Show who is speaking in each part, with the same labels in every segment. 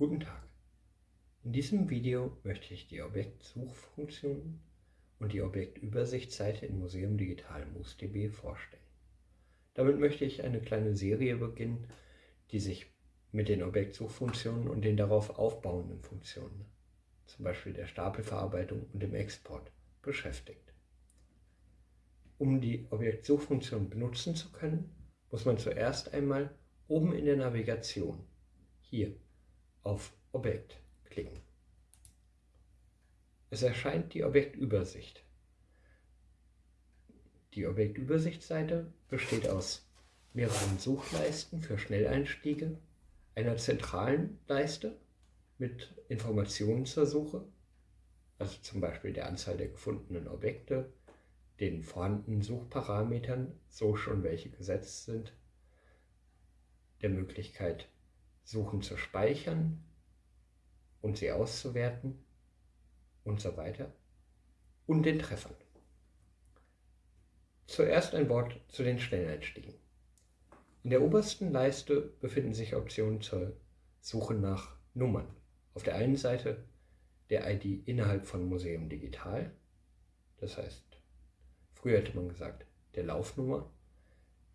Speaker 1: Guten Tag. In diesem Video möchte ich die Objektsuchfunktion und die Objektübersichtsseite in Museum Digital MuseDB vorstellen. Damit möchte ich eine kleine Serie beginnen, die sich mit den Objektsuchfunktionen und den darauf aufbauenden Funktionen, zum Beispiel der Stapelverarbeitung und dem Export, beschäftigt. Um die Objektsuchfunktion benutzen zu können, muss man zuerst einmal oben in der Navigation, hier auf Objekt klicken. Es erscheint die Objektübersicht. Die Objektübersichtsseite besteht aus mehreren Suchleisten für Schnelleinstiege, einer zentralen Leiste mit Informationen zur Suche, also zum Beispiel der Anzahl der gefundenen Objekte, den vorhandenen Suchparametern, so schon welche gesetzt sind, der Möglichkeit Suchen zu speichern und sie auszuwerten und so weiter und den Treffern. Zuerst ein Wort zu den Schnelleinstiegen. In der obersten Leiste befinden sich Optionen zur Suche nach Nummern. Auf der einen Seite der ID innerhalb von Museum Digital, das heißt, früher hätte man gesagt, der Laufnummer.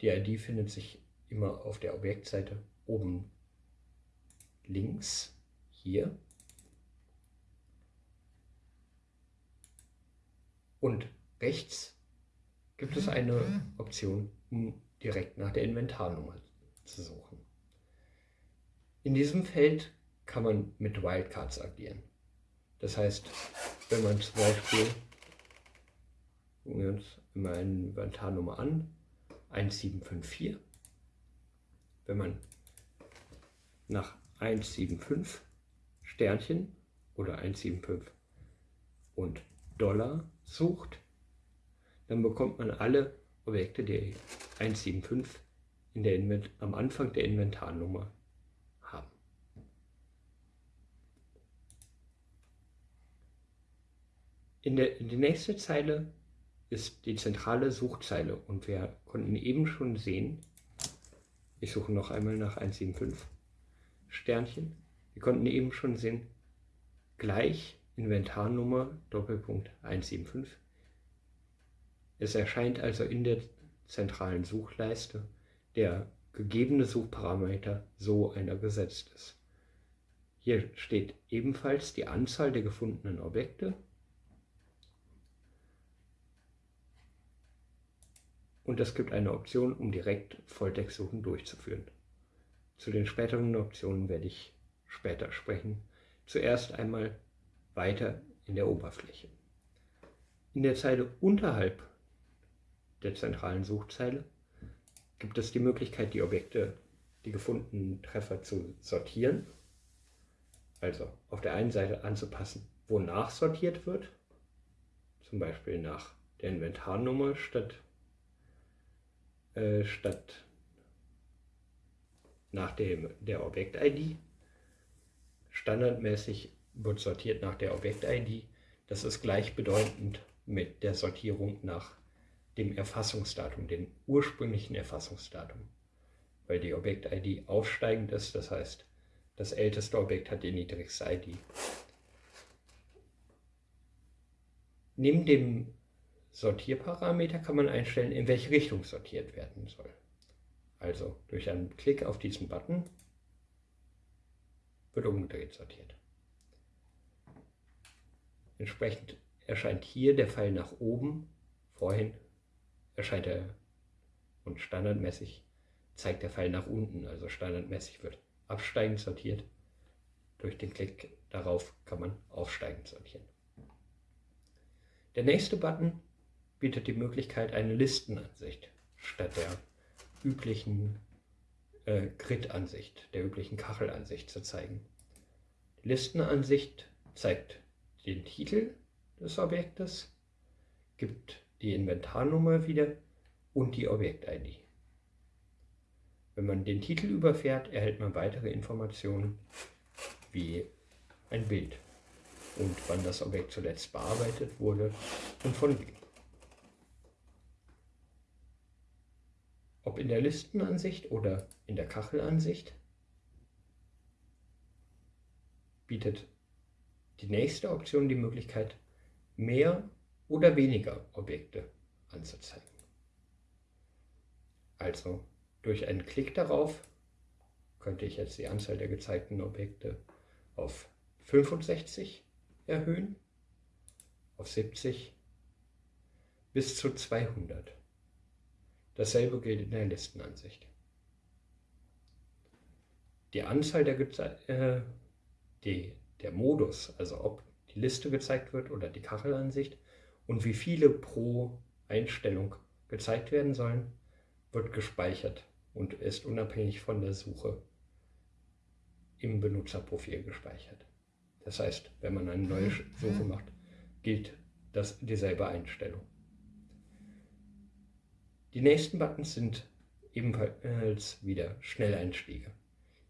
Speaker 1: Die ID findet sich immer auf der Objektseite oben links hier und rechts gibt es eine Option, um direkt nach der Inventarnummer zu suchen. In diesem Feld kann man mit Wildcards agieren. Das heißt, wenn man zum Beispiel, gucken wir uns immer eine Inventarnummer an, 1754, wenn man nach 175 Sternchen oder 175 und Dollar sucht, dann bekommt man alle Objekte, die 175 in der Invent am Anfang der Inventarnummer haben. In der, in die nächste Zeile ist die zentrale Suchzeile. Und wir konnten eben schon sehen, ich suche noch einmal nach 175, Sternchen. Wir konnten eben schon sehen, gleich Inventarnummer Doppelpunkt 175. Es erscheint also in der zentralen Suchleiste der gegebene Suchparameter so einer gesetzt ist. Hier steht ebenfalls die Anzahl der gefundenen Objekte und es gibt eine Option, um direkt Volltextsuchen durchzuführen. Zu den späteren Optionen werde ich später sprechen. Zuerst einmal weiter in der Oberfläche. In der Zeile unterhalb der zentralen Suchzeile gibt es die Möglichkeit, die Objekte, die gefundenen Treffer zu sortieren. Also auf der einen Seite anzupassen, wonach sortiert wird, zum Beispiel nach der Inventarnummer statt, äh, statt nach dem, der Objekt-ID. Standardmäßig wird sortiert nach der Objekt-ID. Das ist gleichbedeutend mit der Sortierung nach dem Erfassungsdatum, dem ursprünglichen Erfassungsdatum. Weil die Objekt-ID aufsteigend ist, das heißt, das älteste Objekt hat die niedrigste ID. Neben dem Sortierparameter kann man einstellen, in welche Richtung sortiert werden soll. Also durch einen Klick auf diesen Button wird umgedreht sortiert. Entsprechend erscheint hier der Pfeil nach oben, vorhin erscheint er und standardmäßig zeigt der Pfeil nach unten, also standardmäßig wird absteigend sortiert. Durch den Klick darauf kann man aufsteigend sortieren. Der nächste Button bietet die Möglichkeit, eine Listenansicht statt der üblichen äh, Grid-Ansicht, der üblichen Kachelansicht zu zeigen. Die Listenansicht zeigt den Titel des Objektes, gibt die Inventarnummer wieder und die Objekt-ID. Wenn man den Titel überfährt, erhält man weitere Informationen wie ein Bild und wann das Objekt zuletzt bearbeitet wurde und von wem. Ob in der Listenansicht oder in der Kachelansicht. bietet die nächste Option die Möglichkeit, mehr oder weniger Objekte anzuzeigen. Also durch einen Klick darauf könnte ich jetzt die Anzahl der gezeigten Objekte auf 65 erhöhen, auf 70 bis zu 200. Dasselbe gilt in der Listenansicht. Die Anzahl der, äh, die, der Modus, also ob die Liste gezeigt wird oder die Kachelansicht und wie viele pro Einstellung gezeigt werden sollen, wird gespeichert und ist unabhängig von der Suche im Benutzerprofil gespeichert. Das heißt, wenn man eine neue Suche macht, gilt das dieselbe Einstellung. Die nächsten Buttons sind ebenfalls wieder Schnelleinstiege.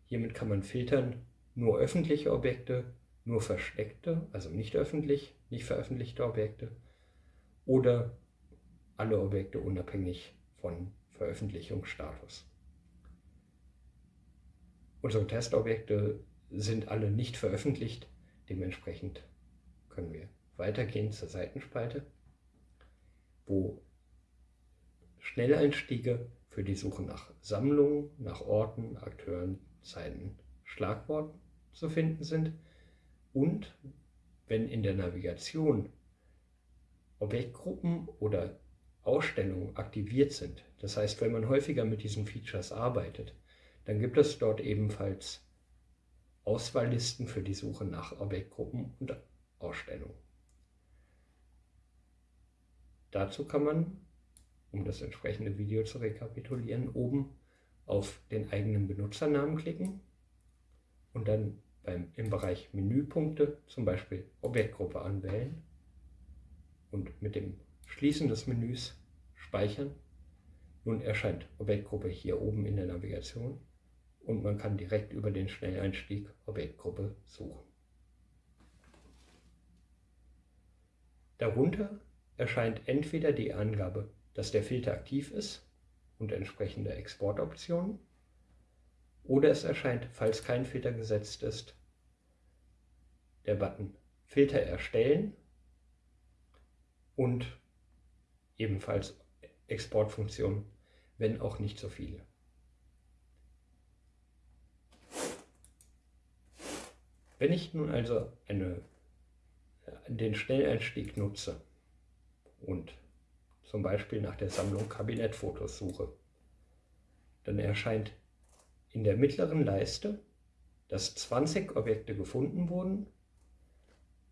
Speaker 1: Hiermit kann man filtern nur öffentliche Objekte, nur versteckte, also nicht öffentlich, nicht veröffentlichte Objekte oder alle Objekte unabhängig von Veröffentlichungsstatus. Unsere Testobjekte sind alle nicht veröffentlicht, dementsprechend können wir weitergehen zur Seitenspalte, wo Schnelleinstiege für die Suche nach Sammlungen, nach Orten, Akteuren, Zeiten, Schlagworten zu finden sind und wenn in der Navigation Objektgruppen oder Ausstellungen aktiviert sind, das heißt, wenn man häufiger mit diesen Features arbeitet, dann gibt es dort ebenfalls Auswahllisten für die Suche nach Objektgruppen und Ausstellungen. Dazu kann man, um das entsprechende Video zu rekapitulieren, oben auf den eigenen Benutzernamen klicken und dann beim, im Bereich Menüpunkte zum Beispiel Objektgruppe anwählen und mit dem Schließen des Menüs speichern. Nun erscheint Objektgruppe hier oben in der Navigation und man kann direkt über den Schnelleinstieg Objektgruppe suchen. Darunter erscheint entweder die Angabe, dass der Filter aktiv ist und entsprechende Exportoptionen oder es erscheint, falls kein Filter gesetzt ist, der Button Filter erstellen und ebenfalls Exportfunktion, wenn auch nicht so viele. Wenn ich nun also eine, den Schnelleinstieg nutze und zum Beispiel nach der Sammlung Kabinettfotos suche, dann erscheint in der mittleren Leiste, dass 20 Objekte gefunden wurden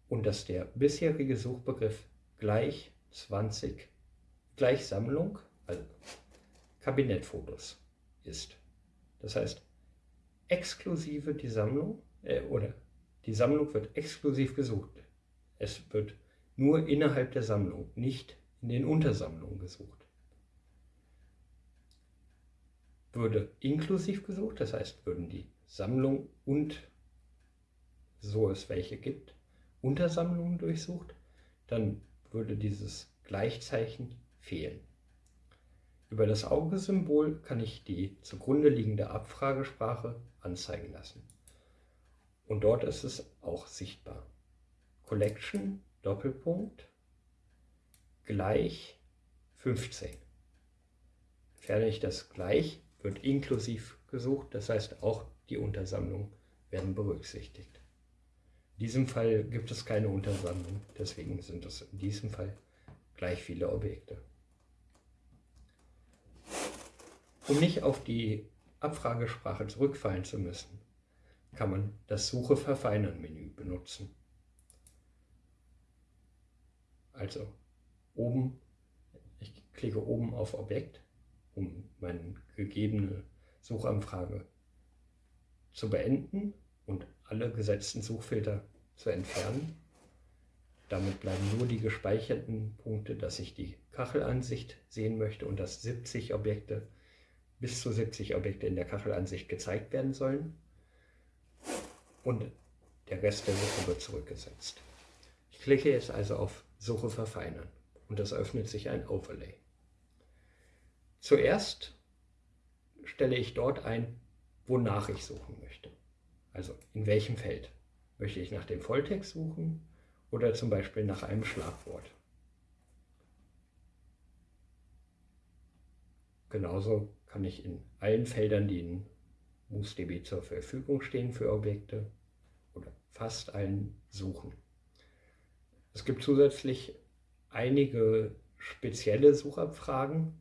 Speaker 1: und dass der bisherige Suchbegriff gleich 20 gleich Sammlung, also Kabinettfotos ist. Das heißt, exklusive die Sammlung äh, oder die Sammlung wird exklusiv gesucht. Es wird nur innerhalb der Sammlung, nicht in den Untersammlungen gesucht. Würde inklusiv gesucht, das heißt, würden die Sammlung und, so es welche gibt, Untersammlungen durchsucht, dann würde dieses Gleichzeichen fehlen. Über das Augesymbol kann ich die zugrunde liegende Abfragesprache anzeigen lassen. Und dort ist es auch sichtbar. Collection, Doppelpunkt, gleich 15. Entferne ich das gleich, wird inklusiv gesucht, das heißt auch die Untersammlungen werden berücksichtigt. In diesem Fall gibt es keine Untersammlung, deswegen sind es in diesem Fall gleich viele Objekte. Um nicht auf die Abfragesprache zurückfallen zu müssen, kann man das Suche verfeinern Menü benutzen. Also oben, ich klicke oben auf Objekt, um meine gegebene Suchanfrage zu beenden und alle gesetzten Suchfilter zu entfernen. Damit bleiben nur die gespeicherten Punkte, dass ich die Kachelansicht sehen möchte und dass 70 Objekte, bis zu 70 Objekte in der Kachelansicht gezeigt werden sollen und der Rest der Suche wird zurückgesetzt. Ich klicke jetzt also auf Suche verfeinern und es öffnet sich ein Overlay. Zuerst stelle ich dort ein, wonach ich suchen möchte. Also in welchem Feld Möchte ich nach dem Volltext suchen oder zum Beispiel nach einem Schlagwort? Genauso kann ich in allen Feldern, die in MoosDB zur Verfügung stehen für Objekte oder fast allen suchen. Es gibt zusätzlich einige spezielle Suchabfragen,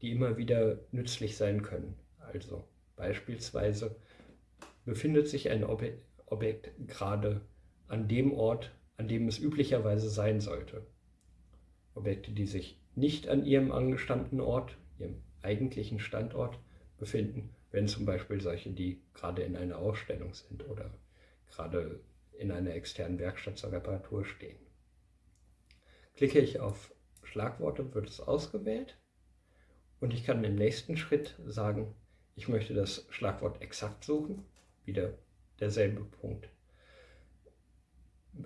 Speaker 1: die immer wieder nützlich sein können. Also beispielsweise befindet sich ein Objekt gerade an dem Ort, an dem es üblicherweise sein sollte. Objekte, die sich nicht an ihrem angestammten Ort, ihrem eigentlichen Standort befinden, wenn zum Beispiel solche, die gerade in einer Ausstellung sind oder gerade in einer externen Werkstatt zur Reparatur stehen. Klicke ich auf Schlagworte, wird es ausgewählt und ich kann im nächsten Schritt sagen, ich möchte das Schlagwort exakt suchen, wieder derselbe Punkt.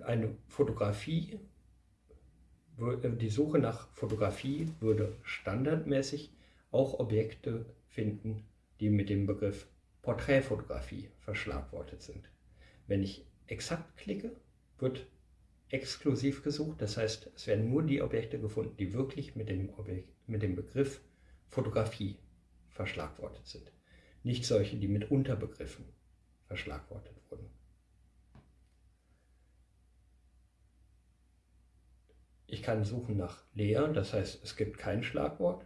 Speaker 1: Eine Fotografie, die Suche nach Fotografie würde standardmäßig auch Objekte finden, die mit dem Begriff Porträtfotografie verschlagwortet sind. Wenn ich exakt klicke, wird exklusiv gesucht, das heißt, es werden nur die Objekte gefunden, die wirklich mit dem, Objekt, mit dem Begriff Fotografie verschlagwortet sind, nicht solche, die mit Unterbegriffen verschlagwortet wurden. Ich kann suchen nach leer, das heißt, es gibt kein Schlagwort.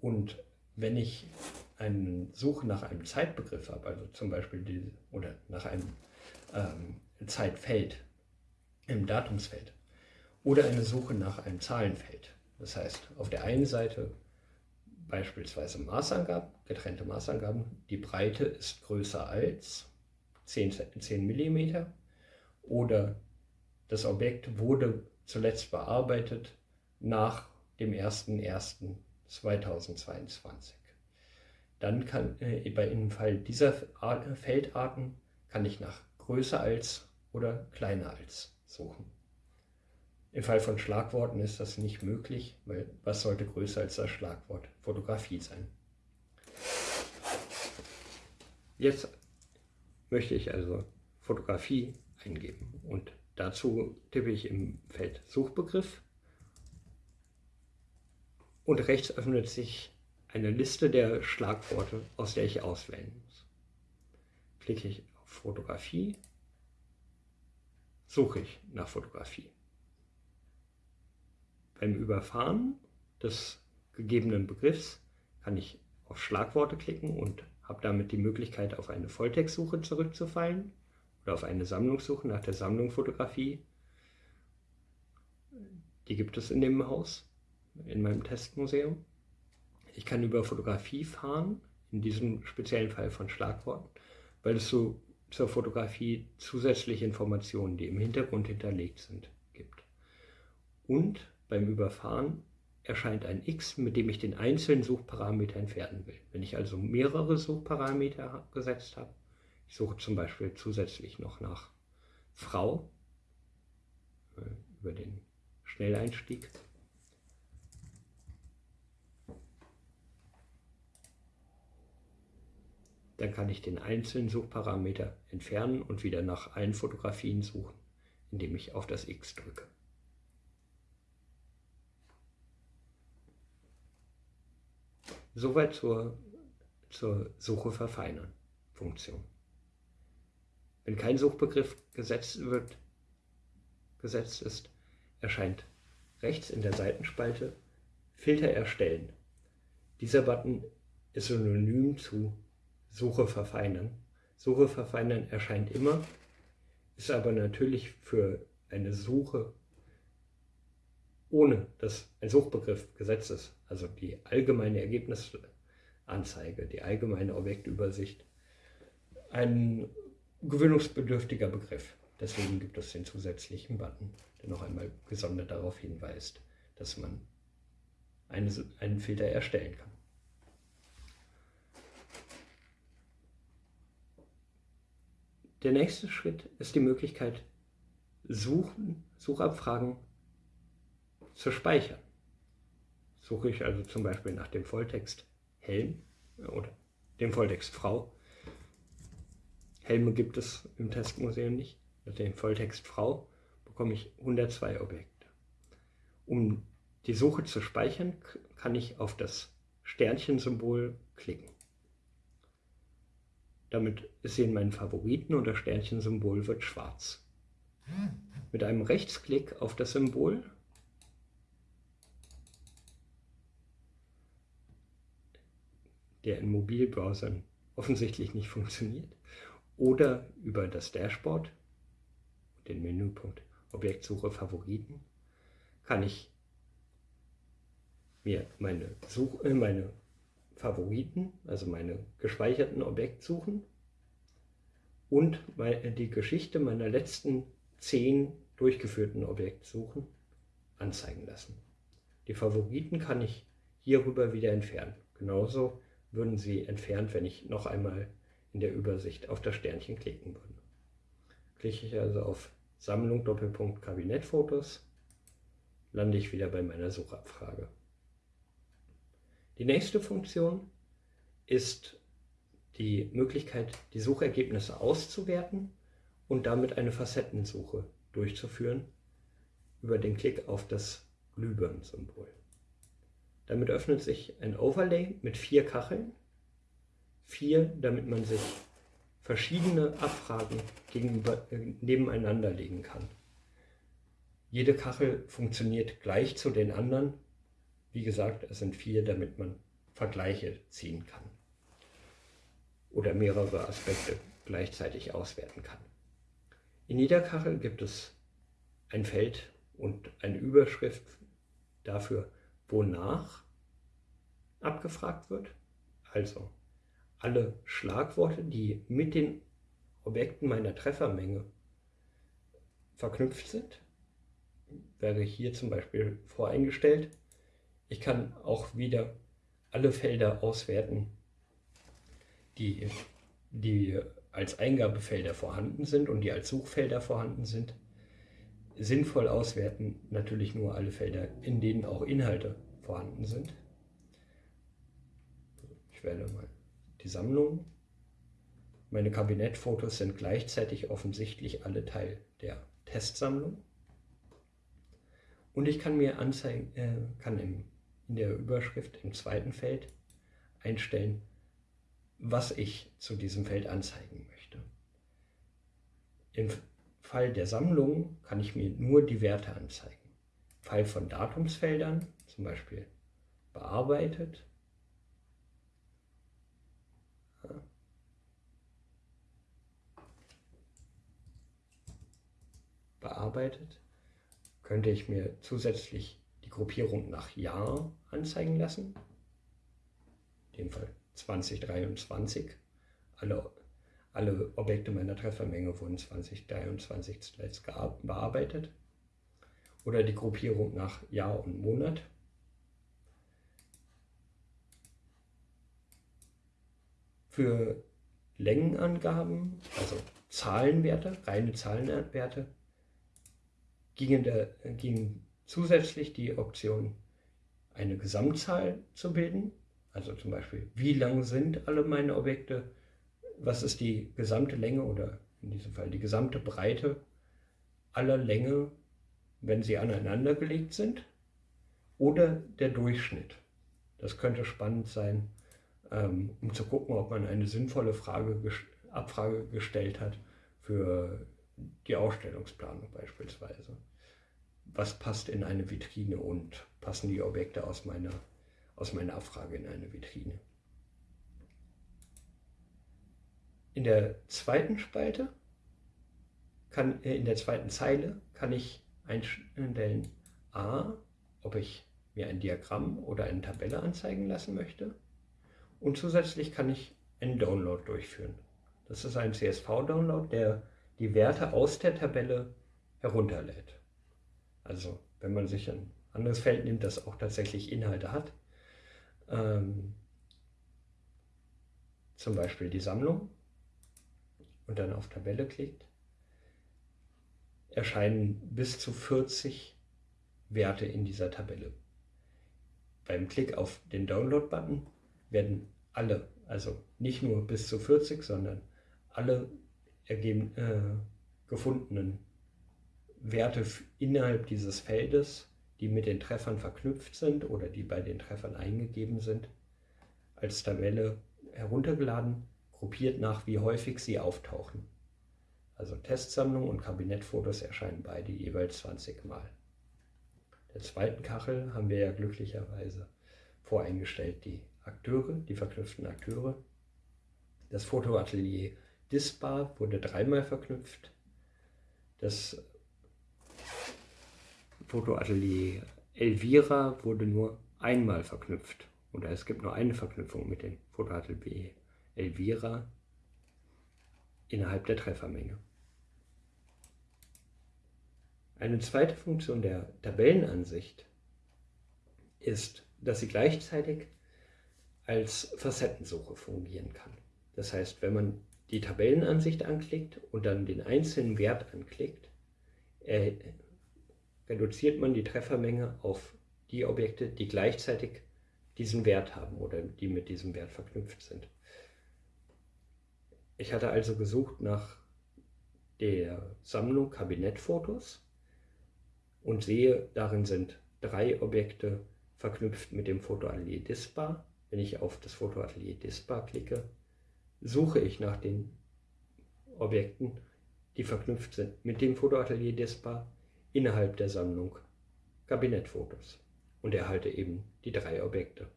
Speaker 1: Und wenn ich eine Suche nach einem Zeitbegriff habe, also zum Beispiel die, oder nach einem ähm, Zeitfeld im Datumsfeld oder eine Suche nach einem Zahlenfeld. Das heißt, auf der einen Seite beispielsweise Maßangaben, getrennte Maßangaben, die Breite ist größer als 10, 10 mm oder das Objekt wurde zuletzt bearbeitet nach dem 01.01.2022. Dann kann äh, im Fall dieser Feldarten kann ich nach größer als oder kleiner als suchen. Im Fall von Schlagworten ist das nicht möglich, weil was sollte größer als das Schlagwort Fotografie sein? Jetzt möchte ich also Fotografie eingeben und dazu tippe ich im Feld Suchbegriff und rechts öffnet sich eine Liste der Schlagworte, aus der ich auswählen muss. Klicke ich auf Fotografie, suche ich nach Fotografie. Beim Überfahren des gegebenen Begriffs kann ich auf Schlagworte klicken und habe damit die Möglichkeit, auf eine Volltextsuche zurückzufallen oder auf eine Sammlungssuche nach der Sammlung Fotografie. Die gibt es in dem Haus, in meinem Testmuseum. Ich kann über Fotografie fahren, in diesem speziellen Fall von Schlagworten, weil es so zur Fotografie zusätzliche Informationen, die im Hintergrund hinterlegt sind, gibt. Und beim Überfahren erscheint ein x, mit dem ich den einzelnen Suchparameter entfernen will. Wenn ich also mehrere Suchparameter gesetzt habe, ich suche zum Beispiel zusätzlich noch nach Frau äh, über den Schnelleinstieg, dann kann ich den einzelnen Suchparameter entfernen und wieder nach allen Fotografien suchen, indem ich auf das X drücke. Soweit zur, zur Suche verfeinern Funktion. Wenn kein Suchbegriff gesetzt, wird, gesetzt ist, erscheint rechts in der Seitenspalte Filter erstellen. Dieser Button ist synonym zu Suche verfeinern. Suche verfeinern erscheint immer, ist aber natürlich für eine Suche ohne dass ein Suchbegriff gesetzt ist, also die allgemeine Ergebnisanzeige, die allgemeine Objektübersicht, ein gewöhnungsbedürftiger Begriff. Deswegen gibt es den zusätzlichen Button, der noch einmal gesondert darauf hinweist, dass man eine, einen Filter erstellen kann. Der nächste Schritt ist die Möglichkeit, Suchen, Suchabfragen zu speichern. Suche ich also zum Beispiel nach dem Volltext Helm oder dem Volltext Frau, Helme gibt es im Testmuseum nicht. Mit dem Volltext Frau bekomme ich 102 Objekte. Um die Suche zu speichern, kann ich auf das Sternchensymbol klicken. Damit ist sie in meinen Favoriten und das Sternchensymbol wird schwarz. Mit einem Rechtsklick auf das Symbol. Der in Mobilbrowsern offensichtlich nicht funktioniert, oder über das Dashboard, den Menüpunkt Objektsuche Favoriten, kann ich mir meine, Such äh, meine Favoriten, also meine gespeicherten Objektsuchen und die Geschichte meiner letzten zehn durchgeführten Objektsuchen anzeigen lassen. Die Favoriten kann ich hierüber wieder entfernen. Genauso würden sie entfernt, wenn ich noch einmal in der Übersicht auf das Sternchen klicken würde. Klicke ich also auf Sammlung Doppelpunkt Kabinettfotos, lande ich wieder bei meiner Suchabfrage. Die nächste Funktion ist die Möglichkeit, die Suchergebnisse auszuwerten und damit eine Facettensuche durchzuführen über den Klick auf das Glühbirnen-Symbol. Damit öffnet sich ein Overlay mit vier Kacheln. Vier, damit man sich verschiedene Abfragen gegenüber, äh, nebeneinander legen kann. Jede Kachel funktioniert gleich zu den anderen. Wie gesagt, es sind vier, damit man Vergleiche ziehen kann oder mehrere Aspekte gleichzeitig auswerten kann. In jeder Kachel gibt es ein Feld und eine Überschrift dafür, wonach abgefragt wird. Also alle Schlagworte, die mit den Objekten meiner Treffermenge verknüpft sind, wäre hier zum Beispiel voreingestellt. Ich kann auch wieder alle Felder auswerten, die, die als Eingabefelder vorhanden sind und die als Suchfelder vorhanden sind sinnvoll auswerten natürlich nur alle Felder, in denen auch Inhalte vorhanden sind. Ich wähle mal die Sammlung. Meine Kabinettfotos sind gleichzeitig offensichtlich alle Teil der Testsammlung. Und ich kann mir anzeigen, äh, kann im, in der Überschrift im zweiten Feld einstellen, was ich zu diesem Feld anzeigen möchte. Im Fall der Sammlung kann ich mir nur die Werte anzeigen. Im Fall von Datumsfeldern, zum Beispiel bearbeitet, bearbeitet, könnte ich mir zusätzlich Gruppierung nach Jahr anzeigen lassen. In dem Fall 2023. Alle alle Objekte meiner Treffermenge wurden 2023 zuletzt bearbeitet. Oder die Gruppierung nach Jahr und Monat. Für Längenangaben, also Zahlenwerte, reine Zahlenwerte, ging, der, ging zusätzlich die Option, eine Gesamtzahl zu bilden. Also zum Beispiel, wie lang sind alle meine Objekte was ist die gesamte Länge oder in diesem Fall die gesamte Breite aller Länge, wenn sie aneinander gelegt sind, oder der Durchschnitt. Das könnte spannend sein, ähm, um zu gucken, ob man eine sinnvolle Frage, Abfrage gestellt hat für die Ausstellungsplanung beispielsweise. Was passt in eine Vitrine und passen die Objekte aus meiner, aus meiner Abfrage in eine Vitrine? In der zweiten Spalte, kann, äh, in der zweiten Zeile, kann ich einstellen A, ob ich mir ein Diagramm oder eine Tabelle anzeigen lassen möchte. Und zusätzlich kann ich einen Download durchführen. Das ist ein CSV-Download, der die Werte aus der Tabelle herunterlädt. Also wenn man sich ein anderes Feld nimmt, das auch tatsächlich Inhalte hat, ähm, zum Beispiel die Sammlung, und dann auf Tabelle klickt, erscheinen bis zu 40 Werte in dieser Tabelle. Beim Klick auf den Download-Button werden alle, also nicht nur bis zu 40, sondern alle ergeben, äh, gefundenen Werte innerhalb dieses Feldes, die mit den Treffern verknüpft sind oder die bei den Treffern eingegeben sind, als Tabelle heruntergeladen, gruppiert nach, wie häufig sie auftauchen. Also Testsammlung und Kabinettfotos erscheinen beide jeweils 20 Mal. Der zweiten Kachel haben wir ja glücklicherweise voreingestellt die Akteure, die verknüpften Akteure. Das Fotoatelier Disbar wurde dreimal verknüpft. Das Fotoatelier Elvira wurde nur einmal verknüpft. Oder es gibt nur eine Verknüpfung mit dem Fotoatelier Elvira innerhalb der Treffermenge. Eine zweite Funktion der Tabellenansicht ist, dass sie gleichzeitig als Facettensuche fungieren kann. Das heißt, wenn man die Tabellenansicht anklickt und dann den einzelnen Wert anklickt, reduziert man die Treffermenge auf die Objekte, die gleichzeitig diesen Wert haben oder die mit diesem Wert verknüpft sind. Ich hatte also gesucht nach der Sammlung Kabinettfotos und sehe, darin sind drei Objekte verknüpft mit dem Fotoatelier Dispa. Wenn ich auf das Fotoatelier Dispa klicke, suche ich nach den Objekten, die verknüpft sind mit dem Fotoatelier Dispa innerhalb der Sammlung Kabinettfotos und erhalte eben die drei Objekte.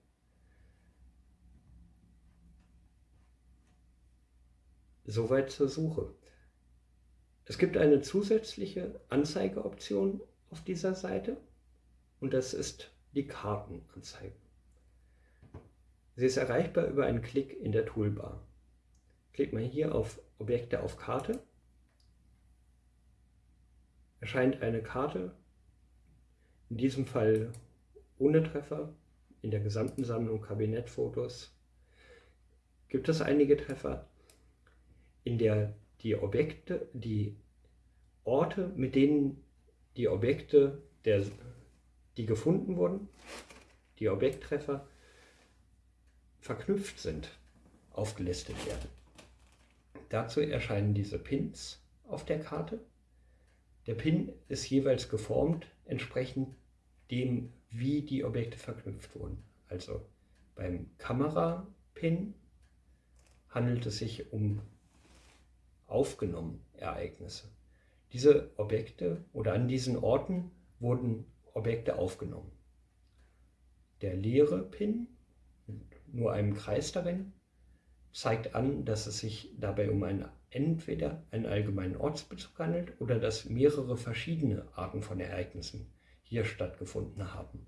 Speaker 1: Soweit zur Suche. Es gibt eine zusätzliche Anzeigeoption auf dieser Seite und das ist die Kartenanzeige. Sie ist erreichbar über einen Klick in der Toolbar. Klickt man hier auf Objekte auf Karte, erscheint eine Karte, in diesem Fall ohne Treffer, in der gesamten Sammlung Kabinettfotos gibt es einige Treffer, in der die Objekte, die Orte, mit denen die Objekte, der, die gefunden wurden, die Objekttreffer, verknüpft sind, aufgelistet werden. Dazu erscheinen diese Pins auf der Karte. Der Pin ist jeweils geformt entsprechend dem, wie die Objekte verknüpft wurden. Also beim Kamera-Pin handelt es sich um aufgenommen Ereignisse. Diese Objekte oder an diesen Orten wurden Objekte aufgenommen. Der leere Pin mit nur einem Kreis darin zeigt an, dass es sich dabei um einen, entweder einen allgemeinen Ortsbezug handelt oder dass mehrere verschiedene Arten von Ereignissen hier stattgefunden haben.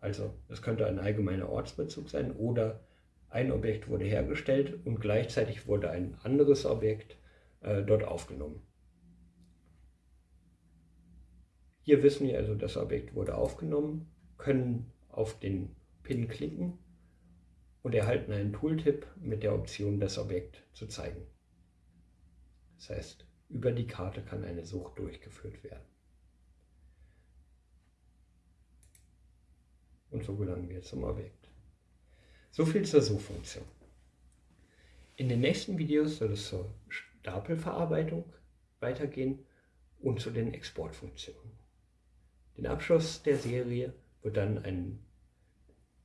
Speaker 1: Also es könnte ein allgemeiner Ortsbezug sein oder ein Objekt wurde hergestellt und gleichzeitig wurde ein anderes Objekt äh, dort aufgenommen. Hier wissen wir also, das Objekt wurde aufgenommen, können auf den Pin klicken und erhalten einen Tooltip mit der Option, das Objekt zu zeigen. Das heißt, über die Karte kann eine Suche durchgeführt werden. Und so gelangen wir zum Objekt. So viel zur Suchfunktion. In den nächsten Videos soll es zur Stapelverarbeitung weitergehen und zu den Exportfunktionen. Den Abschluss der Serie wird dann ein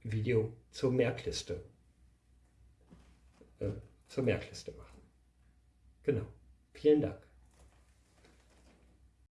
Speaker 1: Video zur Merkliste, äh, zur Merkliste machen. Genau. Vielen Dank.